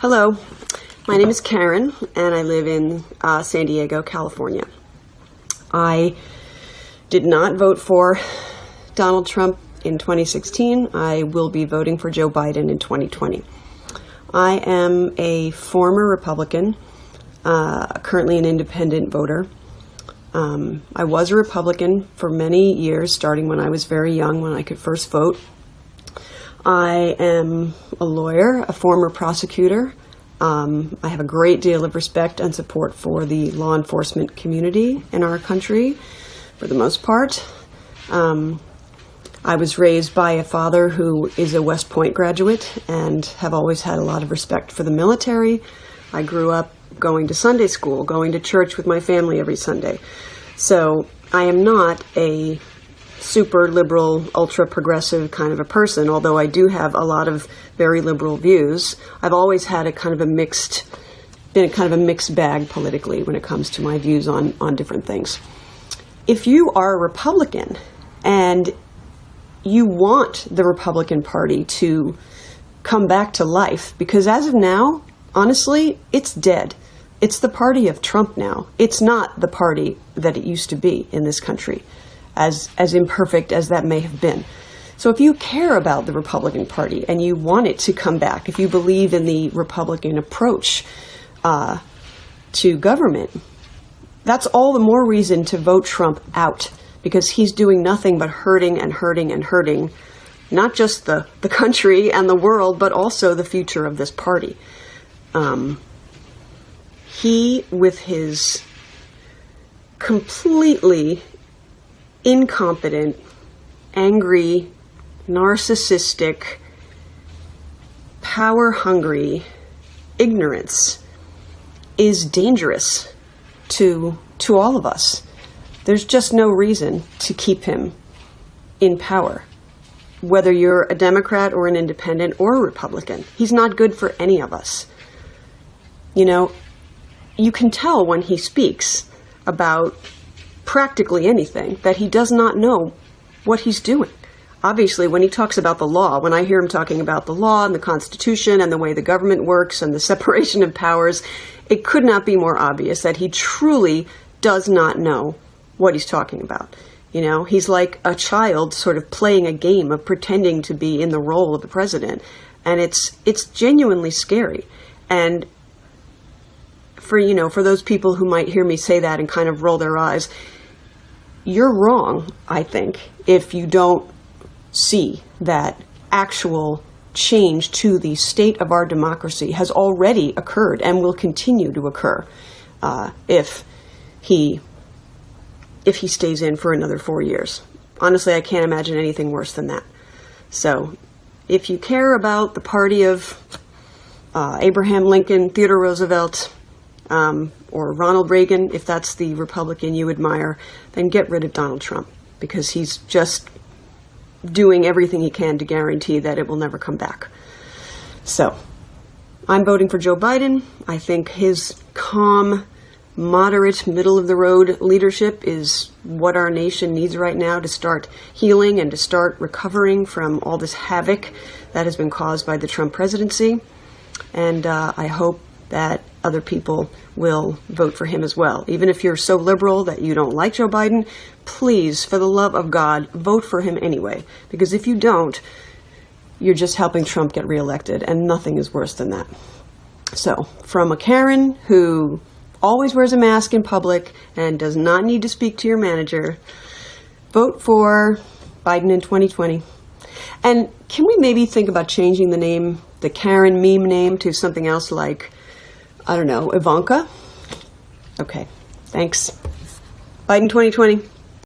Hello, my name is Karen, and I live in uh, San Diego, California. I did not vote for Donald Trump in 2016. I will be voting for Joe Biden in 2020. I am a former Republican, uh, currently an independent voter. Um, I was a Republican for many years, starting when I was very young, when I could first vote. I am a lawyer, a former prosecutor. Um, I have a great deal of respect and support for the law enforcement community in our country, for the most part. Um, I was raised by a father who is a West Point graduate and have always had a lot of respect for the military. I grew up going to Sunday school, going to church with my family every Sunday. So I am not a super liberal, ultra progressive kind of a person, although I do have a lot of very liberal views. I've always had a kind of a mixed, been a kind of a mixed bag politically when it comes to my views on, on different things. If you are a Republican and you want the Republican Party to come back to life, because as of now, honestly, it's dead. It's the party of Trump now. It's not the party that it used to be in this country as, as imperfect as that may have been. So if you care about the Republican Party and you want it to come back, if you believe in the Republican approach uh, to government, that's all the more reason to vote Trump out because he's doing nothing but hurting and hurting and hurting not just the, the country and the world, but also the future of this party. Um, he, with his completely incompetent, angry, narcissistic, power hungry ignorance is dangerous to to all of us. There's just no reason to keep him in power. Whether you're a Democrat or an independent or a Republican, he's not good for any of us. You know, you can tell when he speaks about practically anything that he does not know what he's doing. Obviously, when he talks about the law, when I hear him talking about the law and the Constitution and the way the government works and the separation of powers, it could not be more obvious that he truly does not know what he's talking about. You know, he's like a child sort of playing a game of pretending to be in the role of the president. And it's it's genuinely scary. And for you know, for those people who might hear me say that and kind of roll their eyes, you're wrong, I think, if you don't see that actual change to the state of our democracy has already occurred and will continue to occur uh, if he if he stays in for another four years. Honestly, I can't imagine anything worse than that. So, if you care about the party of uh, Abraham Lincoln, Theodore Roosevelt, um, or Ronald Reagan, if that's the Republican you admire, then get rid of Donald Trump because he's just doing everything he can to guarantee that it will never come back. So, I'm voting for Joe Biden. I think his calm, moderate, middle of the road leadership is what our nation needs right now to start healing and to start recovering from all this havoc that has been caused by the Trump presidency. And uh, I hope that other people will vote for him as well. Even if you're so liberal that you don't like Joe Biden, please, for the love of God, vote for him anyway. Because if you don't, you're just helping Trump get reelected, and nothing is worse than that. So, from a Karen who always wears a mask in public and does not need to speak to your manager, vote for Biden in 2020. And can we maybe think about changing the name, the Karen meme name, to something else like I don't know, Ivanka? Okay, thanks. Biden 2020.